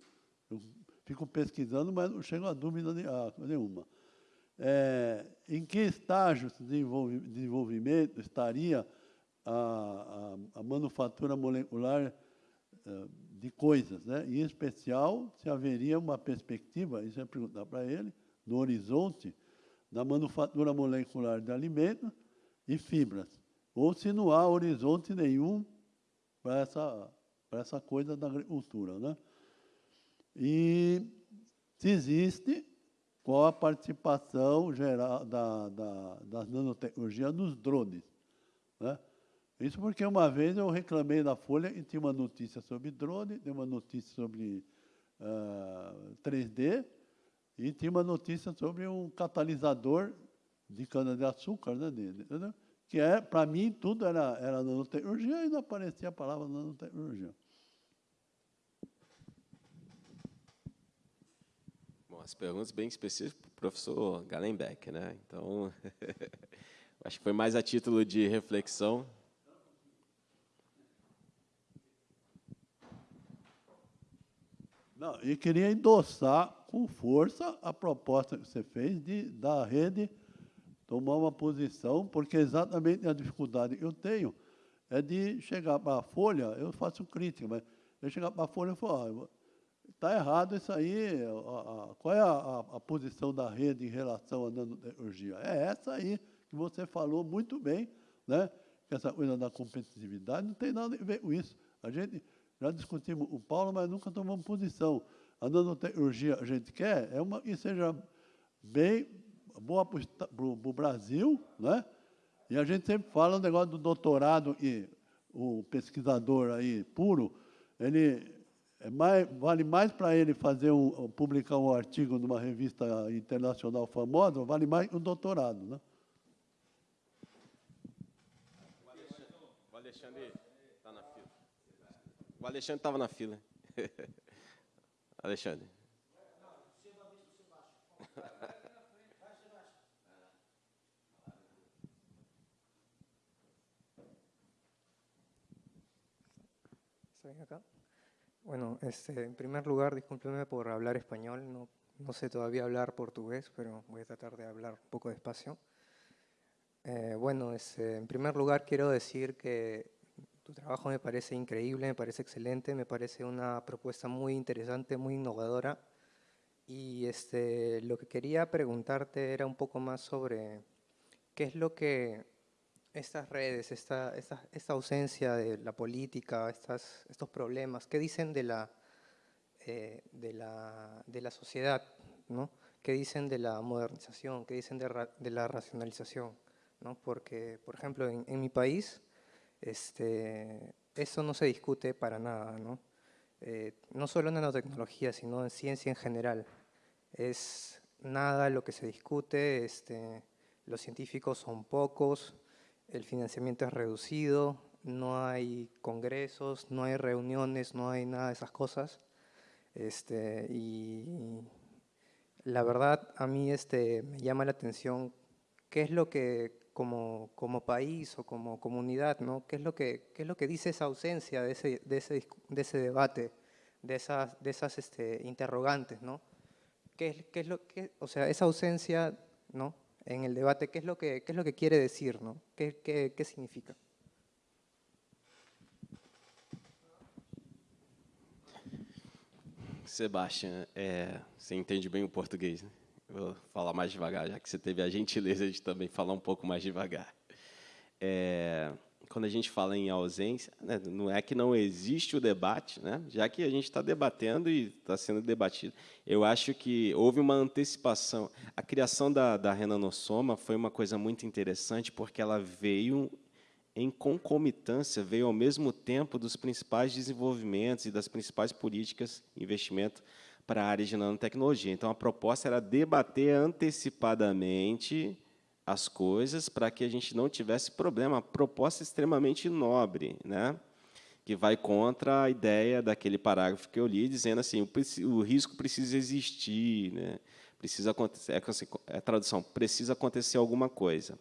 eu fico pesquisando, mas não chego a dúvida nenhuma. É, em que estágio de desenvolvimento estaria a, a, a manufatura molecular uh, de coisas, né? em especial se haveria uma perspectiva, isso é perguntar para ele, no horizonte da manufatura molecular de alimentos e fibras, ou se não há horizonte nenhum para essa, para essa coisa da agricultura. Né? E se existe, qual a participação geral da, da, das nanotecnologias nos drones. Né? Isso porque uma vez eu reclamei na Folha e tinha uma notícia sobre drone, tinha uma notícia sobre uh, ah, 3D e tinha uma notícia sobre um catalisador de cana-de-açúcar, né, dele, que é, para mim, tudo era, era nanotecnologia e não aparecia a palavra nanotecnologia. Bom, as perguntas bem específicas para o professor Galenbeck, né? Então, acho que foi mais a título de reflexão Não, e queria endossar com força a proposta que você fez de, da rede tomar uma posição, porque exatamente a dificuldade que eu tenho é de chegar para a Folha, eu faço crítica, mas eu chegar para a Folha e falar, está errado isso aí, a, a, qual é a, a, posição da rede em relação à nanotecnologia? É essa aí que você falou muito bem, né? que essa coisa da competitividade não tem nada a ver com isso. A gente já discutimos o Paulo, mas nunca tomamos posição. A nanotecnologia a gente quer é uma que seja bem boa para o Brasil, né? E a gente sempre fala o negócio do doutorado e o pesquisador aí puro, ele é mais, vale mais para ele fazer um, publicar um artigo numa revista internacional famosa, vale mais um doutorado, né? O Alexandre estava na fila. Alexandre. Bueno, este, en primer lugar, discúlpeme por hablar español, no, no, sé todavía hablar portugués, pero voy a tratar de hablar un poco despacio. Eh, bueno, este, en primer lugar quiero decir que tu trabajo me parece increíble, me parece excelente, me parece una propuesta muy interesante, muy innovadora. Y este, lo que quería preguntarte era un poco más sobre qué es lo que estas redes, esta, esta, ausencia de la política, estas, estos problemas, ¿qué dicen de la, eh, de la, de la sociedad? ¿no? ¿Qué dicen de la modernización? ¿Qué dicen de, de la racionalización? ¿no? Porque, por ejemplo, en, en, mi país, este, eso no se discute para nada, ¿no? Eh, no solo en nanotecnología, sino en ciencia en general. Es nada lo que se discute, este, los científicos son pocos, el financiamiento es reducido, no hay congresos, no hay reuniones, no hay nada de esas cosas. Este, y la verdad a mí este, me llama la atención qué es lo que como, como país o como comunidad, ¿no? ¿Qué, es lo que, qué es lo que dice esa ausencia de ese, de ese, de ese debate, de esas, de esas este, interrogantes? ¿no? ¿Qué, qué es lo que, o sea, esa ausencia ¿no? en el debate, ¿qué es lo que, qué es lo que quiere decir? ¿no? ¿Qué, qué, qué significa? Sebastião, é, você entende bem o português, né? Vou falar mais devagar, já que você teve a gentileza de também falar um pouco mais devagar. É, quando a gente fala em ausência, né, não é que não existe o debate, né, já que a gente está debatendo e está sendo debatido. Eu acho que houve uma antecipação. A criação da, da Renanossoma foi uma coisa muito interessante, porque ela veio em concomitância, veio ao mesmo tempo dos principais desenvolvimentos e das principais políticas investimento para a área de nanotecnologia. Então, a proposta era debater antecipadamente as coisas para que a gente não tivesse problema. Proposta extremamente nobre, né? que vai contra a ideia daquele parágrafo que eu li, dizendo assim, o, o risco precisa existir, né? precisa acontecer, é, é a tradução, precisa acontecer alguma coisa.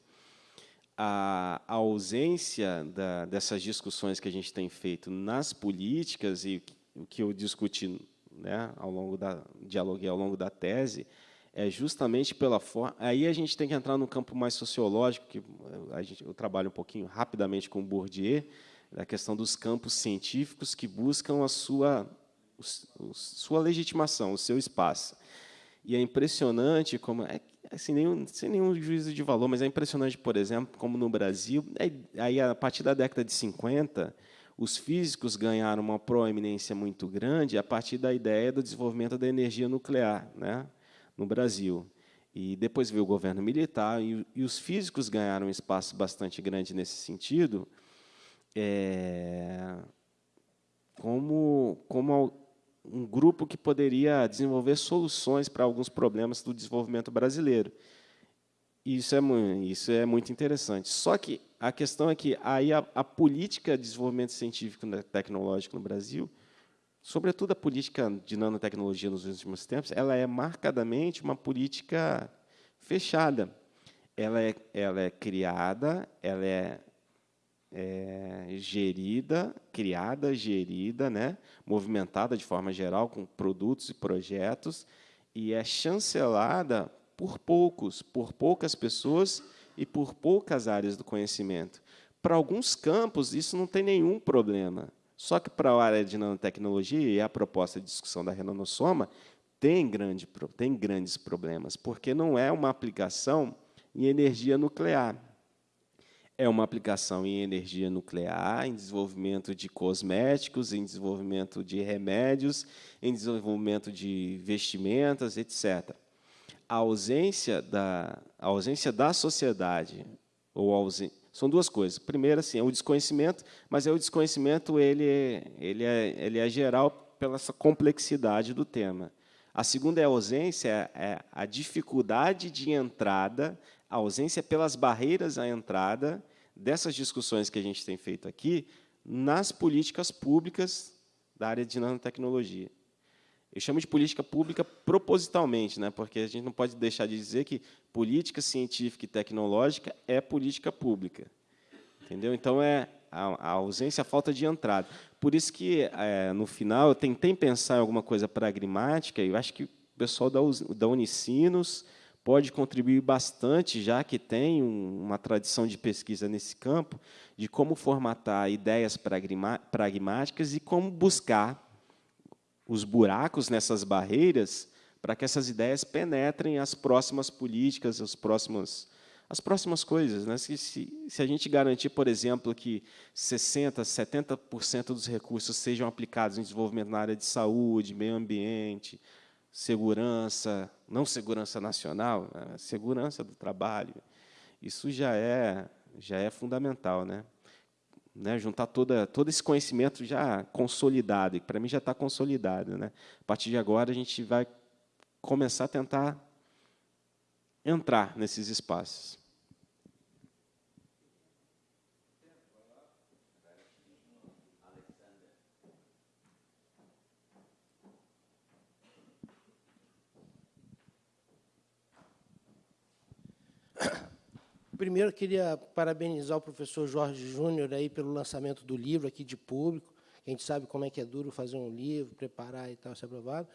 A, a ausência da, dessas discussões que a gente tem feito nas políticas e o que eu discuti né, ao longo da dialoguei ao longo da tese, é justamente pela forma. Aí a gente tem que entrar no campo mais sociológico, que a gente, eu trabalho um pouquinho rapidamente com Bourdieu, da questão dos campos científicos que buscam a sua, o, sua legitimação, o seu espaço. E é impressionante como, é, assim, nenhum, sem nenhum juízo de valor, mas é impressionante, por exemplo, como no Brasil, aí a partir da década de 50, os físicos ganharam uma proeminência muito grande a partir da ideia do desenvolvimento da energia nuclear. Né? no Brasil. E depois veio o governo militar, e, e os físicos ganharam um espaço bastante grande nesse sentido, é, como, como um grupo que poderia desenvolver soluções para alguns problemas do desenvolvimento brasileiro. Isso é, isso é muito interessante. Só que a questão é que aí a, a política de desenvolvimento científico e tecnológico no Brasil sobretudo a política de nanotecnologia nos últimos tempos, ela é marcadamente uma política fechada. Ela é, ela é criada, ela é, é gerida, criada, gerida, né, movimentada de forma geral com produtos e projetos e é chancelada por poucos, por poucas pessoas e por poucas áreas do conhecimento. Para alguns campos isso não tem nenhum problema. Só que para a área de nanotecnologia e a proposta de discussão da Renonossoma tem, grande, tem grandes problemas, porque não é uma aplicação em energia nuclear. É uma aplicação em energia nuclear, em desenvolvimento de cosméticos, em desenvolvimento de remédios, em desenvolvimento de vestimentas, etc. A ausência da, a ausência da sociedade, ou ausência, são duas coisas. Primeiro, assim, é o desconhecimento, mas é o desconhecimento ele, ele, é, ele é geral pela essa complexidade do tema. A segunda é a ausência, é a dificuldade de entrada, a ausência pelas barreiras à entrada dessas discussões que a gente tem feito aqui nas políticas públicas da área de nanotecnologia. Eu chamo de política pública propositalmente, né, porque a gente não pode deixar de dizer que política científica e tecnológica é política pública. Entendeu? Então, é a, ausência, a falta de entrada. Por isso que, é, no final, eu tentei pensar em alguma coisa pragmática, e eu acho que o pessoal da, da Unicinos pode contribuir bastante, já que tem um, uma tradição de pesquisa nesse campo, de como formatar ideias pragmáticas e como buscar os buracos nessas barreiras para que essas ideias penetrem as próximas políticas, as próximas as próximas coisas. Né? Se, se, se, a gente garantir, por exemplo, que 60%, 70% dos recursos sejam aplicados em desenvolvimento na área de saúde, meio ambiente, segurança, não segurança nacional, né? segurança do trabalho, isso já é, já é fundamental. Né? Né, juntar toda, todo esse conhecimento já consolidado, e para mim já está consolidado. Né? A partir de agora, a gente vai começar a tentar entrar nesses espaços. Primeiro, queria parabenizar o professor Jorge Júnior aí pelo lançamento do livro aqui de público. A gente sabe como é que é duro fazer um livro, preparar e tal, ser aprovado.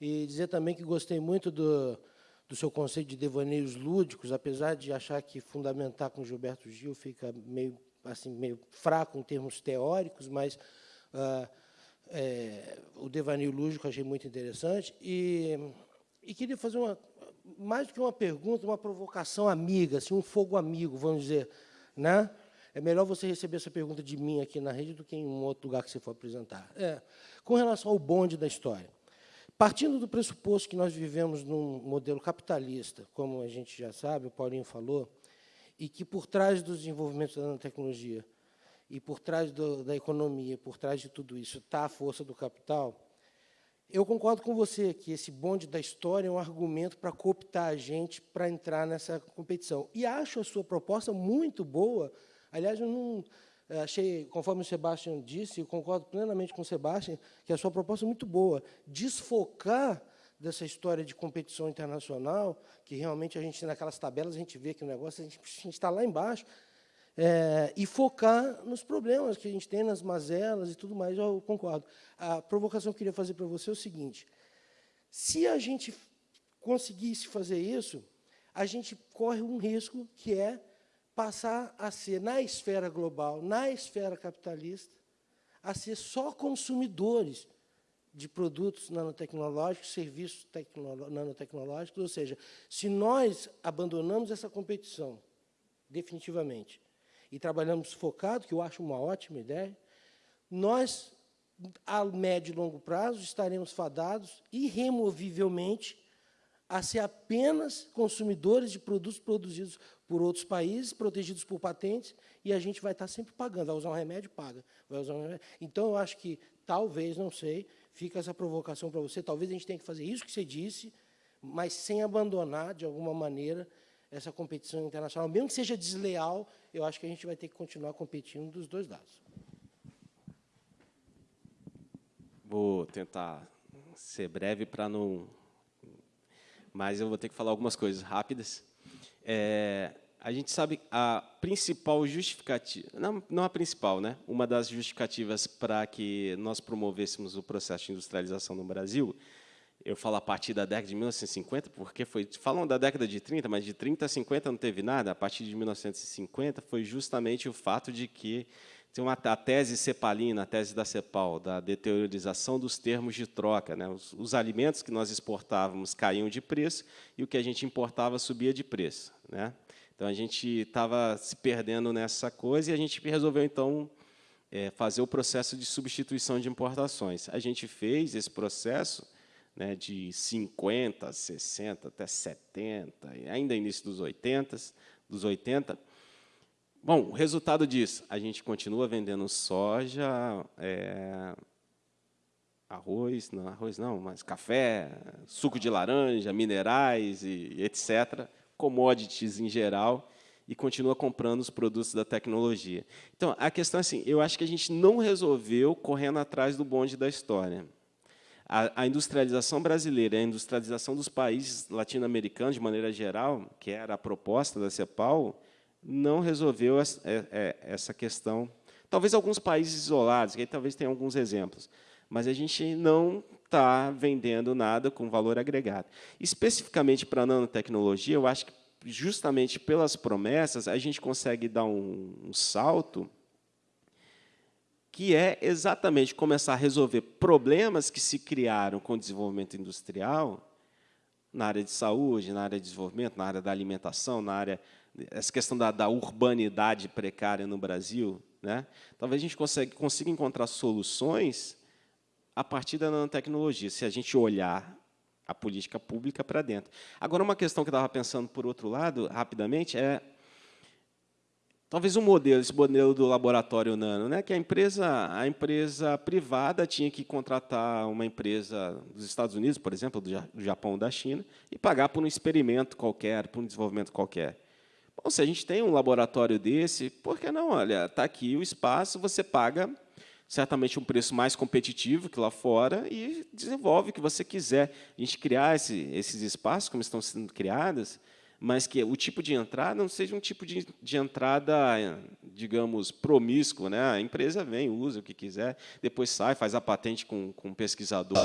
E dizer também que gostei muito do, do seu conceito de devaneios lúdicos, apesar de achar que fundamentar com Gilberto Gil fica meio, assim, meio fraco em termos teóricos, mas ah, é, o devaneio lúdico achei muito interessante. E, e queria fazer uma, mais do que uma pergunta, uma provocação amiga, assim, um fogo amigo, vamos dizer. Né? É melhor você receber essa pergunta de mim aqui na rede do que em um outro lugar que você for apresentar. É, com relação ao bonde da história. Partindo do pressuposto que nós vivemos num modelo capitalista, como a gente já sabe, o Paulinho falou, e que por trás dos desenvolvimentos da nanotecnologia e por trás do, da economia, por trás de tudo isso, está a força do capital, eu concordo com você que esse bonde da história é um argumento para cooptar a gente para entrar nessa competição. E acho a sua proposta muito boa. Aliás, eu não, é, achei, conforme o Sebastião disse, eu concordo plenamente com o Sebastião, que a sua proposta é muito boa. Desfocar dessa história de competição internacional, que realmente a gente, naquelas tabelas, a gente vê que o negócio, a gente está lá embaixo, é, e focar nos problemas que a gente tem, nas mazelas e tudo mais, eu concordo. A provocação que eu queria fazer para você é o seguinte, se a gente conseguisse fazer isso, a gente corre um risco que é passar a ser, na esfera global, na esfera capitalista, a ser só consumidores de produtos nanotecnológicos, serviços nanotecnológicos, ou seja, se nós abandonamos essa competição definitivamente e trabalhamos focado, que eu acho uma ótima ideia, nós, a médio e longo prazo, estaremos fadados irremovivelmente a ser apenas consumidores de produtos produzidos por outros países, protegidos por patentes, e a gente vai estar sempre pagando. Vai usar um remédio, paga. Vai usar um remédio. Então, eu acho que, talvez, não sei, fica essa provocação para você, talvez a gente tenha que fazer isso que você disse, mas sem abandonar, de alguma maneira, essa competição internacional. Mesmo que seja desleal, eu acho que a gente vai ter que continuar competindo dos dois lados. Vou tentar ser breve para não mas eu vou ter que falar algumas coisas rápidas. É, a gente sabe a principal justificativa, não, não a principal, né? uma das justificativas para que nós promovêssemos o processo de industrialização no Brasil, eu falo a partir da década de 1950, porque foi, falam da década de 30, mas de 30 a 50 não teve nada, a partir de 1950 foi justamente o fato de que tem uma, a tese cepalina, a tese da CEPAL, da deteriorização dos termos de troca. Né? Os, os, alimentos que nós exportávamos caíam de preço e o que a gente importava subia de preço. Né? Então, a gente estava se perdendo nessa coisa e a gente resolveu, então, é, fazer o processo de substituição de importações. A gente fez esse processo né, de 50, 60, até 70, ainda início dos 80, dos 80, Bom, o resultado disso, a gente continua vendendo soja, é, arroz, não, arroz não, mas café, suco de laranja, minerais e etc., commodities em geral, e continua comprando os produtos da tecnologia. Então, a questão é assim, eu acho que a gente não resolveu correndo atrás do bonde da história. A, a industrialização brasileira, a industrialização dos países latino-americanos, de maneira geral, que era a proposta da CEPAL, não resolveu é, é, essa questão. Talvez alguns países isolados, que aí talvez tenha alguns exemplos, mas a gente não está vendendo nada com valor agregado. Especificamente para a nanotecnologia, eu acho que justamente pelas promessas a gente consegue dar um, um salto que é exatamente começar a resolver problemas que se criaram com o desenvolvimento industrial na área de saúde, na área de desenvolvimento, na área da alimentação, na área essa questão da, da urbanidade precária no Brasil, né? talvez a gente consiga, consiga encontrar soluções a partir da nanotecnologia, se a gente olhar a política pública para dentro. Agora, uma questão que eu estava pensando, por outro lado, rapidamente, é talvez um modelo, esse modelo do laboratório nano, né, que a empresa, a empresa privada tinha que contratar uma empresa dos Estados Unidos, por exemplo, do Japão ou da China, e pagar por um experimento qualquer, por um desenvolvimento qualquer. Bom, se a gente tem um laboratório desse, por que não? Olha, está aqui o espaço, você paga certamente um preço mais competitivo que lá fora e desenvolve o que você quiser. A gente criar esse, esses espaços, como estão sendo criados, mas que o tipo de entrada não seja um tipo de, de entrada, digamos, promíscuo. Né? A empresa vem, usa o que quiser, depois sai, faz a patente com, com um pesquisador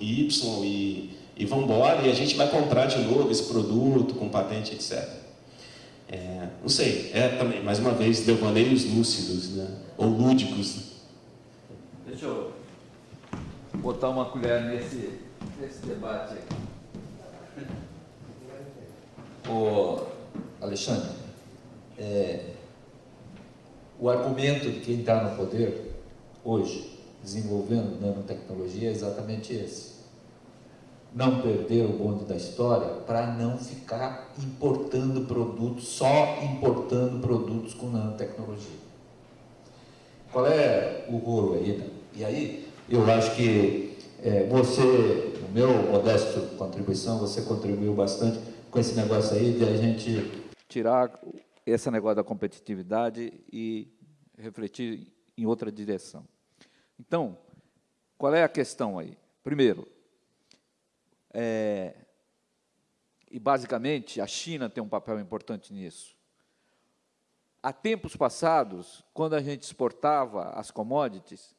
Y e, e vão embora, e a gente vai comprar de novo esse produto com patente, etc. É, não sei, é também, mais uma vez, devaneios lúcidos, né? ou lúdicos. Deixa eu botar uma colher nesse, nesse debate aqui. O Alexandre, é, o argumento de quem está no poder hoje, desenvolvendo nanotecnologia, é exatamente esse não perder o bonde da história para não ficar importando produtos, só importando produtos com nanotecnologia. Qual é o rolo aí? Né? E aí, eu acho que é, você, no meu modesto contribuição, você contribuiu bastante com esse negócio aí de a gente tirar esse negócio da competitividade e refletir em outra direção. Então, qual é a questão aí? Primeiro, é, e, basicamente, a China tem um papel importante nisso. Há tempos passados, quando a gente exportava as commodities,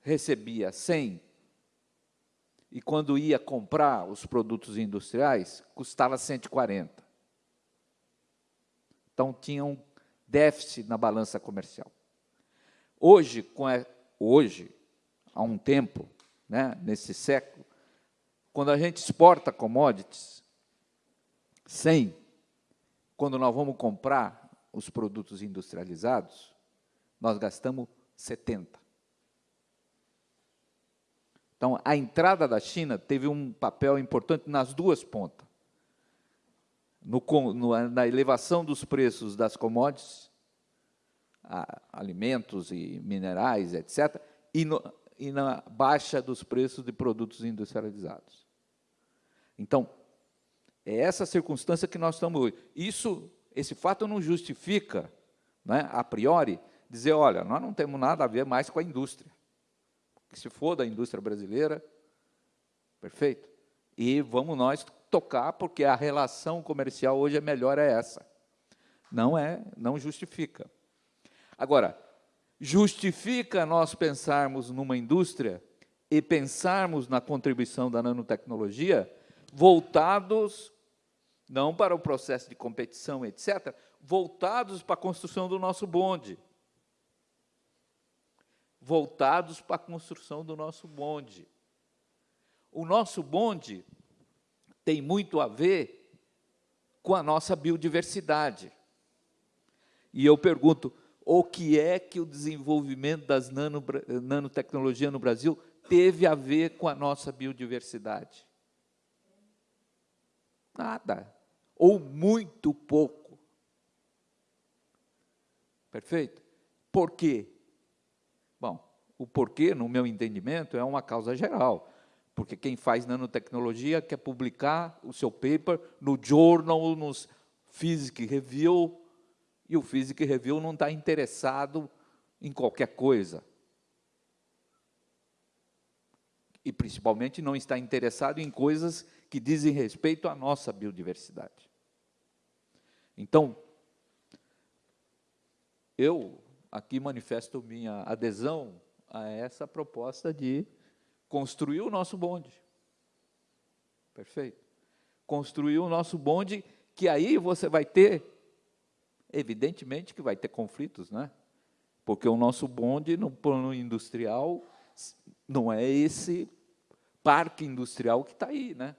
recebia 100, e quando ia comprar os produtos industriais, custava 140. Então, tinha um déficit na balança comercial. Hoje, com a, hoje há um tempo, né, nesse século, quando a gente exporta commodities, 100, quando nós vamos comprar os produtos industrializados, nós gastamos 70. Então, a entrada da China teve um papel importante nas duas pontas. No, no, na elevação dos preços das commodities, a, alimentos e minerais, etc., e, no, e na baixa dos preços de produtos industrializados. Então, é essa circunstância que nós estamos hoje. Isso, esse fato não justifica, né, a priori, dizer, olha, nós não temos nada a ver mais com a indústria. Que se for da indústria brasileira, perfeito. E vamos nós tocar, porque a relação comercial hoje é melhor é essa. Não é, não justifica. Agora, justifica nós pensarmos numa indústria e pensarmos na contribuição da nanotecnologia voltados não para o processo de competição, etc., voltados para a construção do nosso bonde. Voltados para a construção do nosso bonde. O nosso bonde tem muito a ver com a nossa biodiversidade. E eu pergunto, o que é que o desenvolvimento das nano, nanotecnologias no Brasil teve a ver com a nossa biodiversidade? Nada ou muito pouco. Perfeito? Por quê? O porquê, no meu entendimento, é uma causa geral. Porque quem faz nanotecnologia quer publicar o seu paper no journal, nos Physics Review, e o Physics Review não está interessado em qualquer coisa. E, principalmente, não está interessado em coisas que dizem respeito à nossa biodiversidade. Então, eu aqui manifesto minha adesão a essa proposta de construir o nosso bonde. Perfeito? Construir o nosso bonde, que aí você vai ter, evidentemente que vai ter conflitos, né? Porque o nosso bonde, no plano industrial, não é esse parque industrial que está aí, né?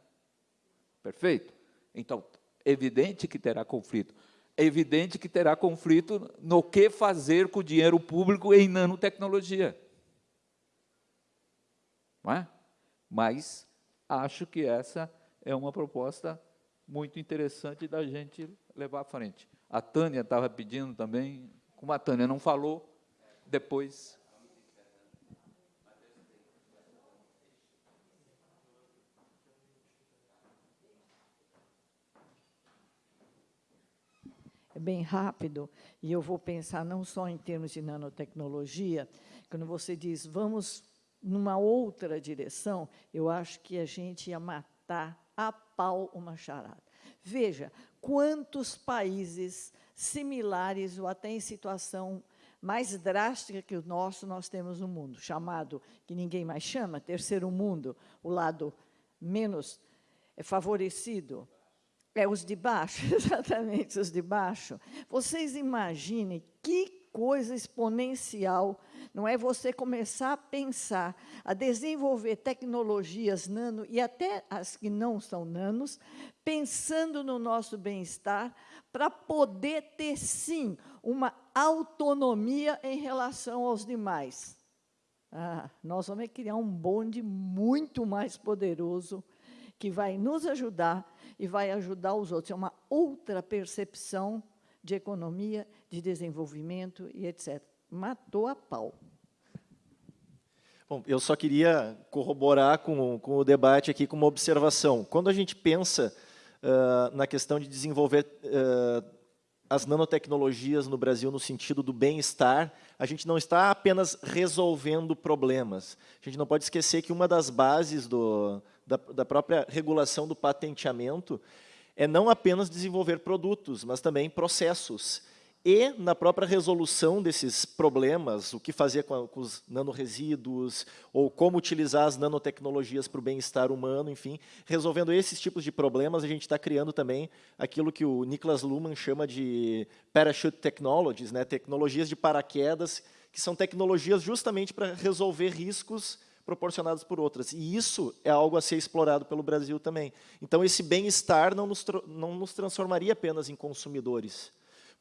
Perfeito? Então, evidente que terá conflito. É evidente que terá conflito no que fazer com o dinheiro público em nanotecnologia. Não é? Mas acho que essa é uma proposta muito interessante da gente levar à frente. A Tânia estava pedindo também, como a Tânia não falou, depois é bem rápido, e eu vou pensar não só em termos de nanotecnologia, quando você diz vamos numa outra direção, eu acho que a gente ia matar a pau uma charada. Veja, quantos países similares ou até em situação mais drástica que o nosso nós temos no mundo, chamado, que ninguém mais chama, terceiro mundo, o lado menos favorecido, é, os de baixo, exatamente, os de baixo. Vocês imaginem que coisa exponencial, não é você começar a pensar, a desenvolver tecnologias nano, e até as que não são nanos, pensando no nosso bem-estar, para poder ter, sim, uma autonomia em relação aos demais. Ah, nós vamos criar um bonde muito mais poderoso, que vai nos ajudar e vai ajudar os outros. É uma outra percepção de economia, de desenvolvimento e etc. Matou a pau. Bom, eu só queria corroborar com, com o debate aqui com uma observação. Quando a gente pensa uh, na questão de desenvolver uh, as nanotecnologias no Brasil no sentido do bem-estar, a gente não está apenas resolvendo problemas. A gente não pode esquecer que uma das bases do, da, da própria regulação do patenteamento é não apenas desenvolver produtos, mas também processos. E, na própria resolução desses problemas, o que fazer com, com os nanoresíduos, ou como utilizar as nanotecnologias para o bem-estar humano, enfim, resolvendo esses tipos de problemas, a gente está criando também aquilo que o Niklas Luhmann chama de parachute technologies, né, tecnologias de paraquedas, que são tecnologias justamente para resolver riscos proporcionadas por outras. E isso é algo a ser explorado pelo Brasil também. Então, esse bem-estar não nos, não nos transformaria apenas em consumidores.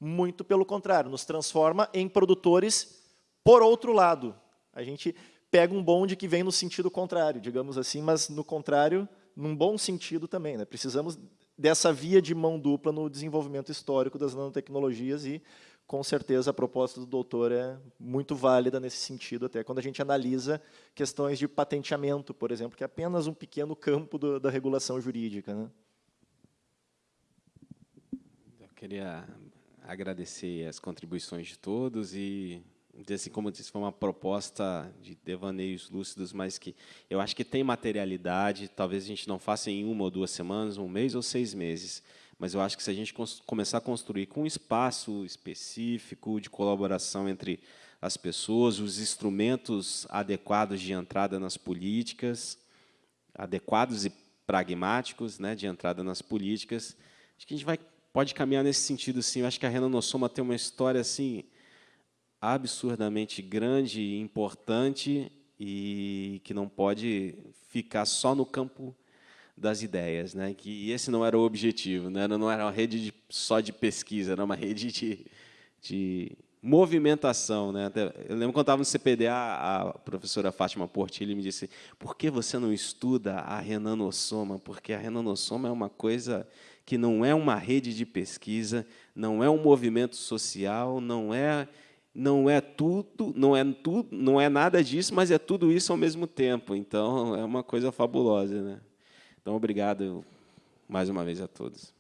Muito pelo contrário, nos transforma em produtores por outro lado. A gente pega um bonde que vem no sentido contrário, digamos assim, mas no contrário, num bom sentido também. Né? Precisamos dessa via de mão dupla no desenvolvimento histórico das nanotecnologias e com certeza a proposta do doutor é muito válida nesse sentido, até quando a gente analisa questões de patenteamento, por exemplo, que é apenas um pequeno campo do, da regulação jurídica. Né? Eu queria agradecer as contribuições de todos e assim como eu disse, foi uma proposta de devaneios lúcidos, mas que eu acho que tem materialidade, talvez a gente não faça em uma ou duas semanas, um mês ou seis meses, mas eu acho que se a gente começar a construir com um espaço específico de colaboração entre as pessoas, os instrumentos adequados de entrada nas políticas, adequados e pragmáticos né, de entrada nas políticas, acho que a gente vai, pode caminhar nesse sentido. Sim. Eu acho que a Renan Nossoma tem uma história assim absurdamente grande e importante e que não pode ficar só no campo das ideias, né? Que esse não era o objetivo, né? Não era uma rede de, só de pesquisa, era uma rede de, de movimentação, né? Eu lembro quando estava no CPDA, a professora Fátima Portilli me disse: "Por que você não estuda a renanossoma? Porque a renanossoma é uma coisa que não é uma rede de pesquisa, não é um movimento social, não é não é tudo, não é tudo, não é nada disso, mas é tudo isso ao mesmo tempo. Então é uma coisa fabulosa, né? Então obrigado mais uma vez a todos.